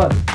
fun.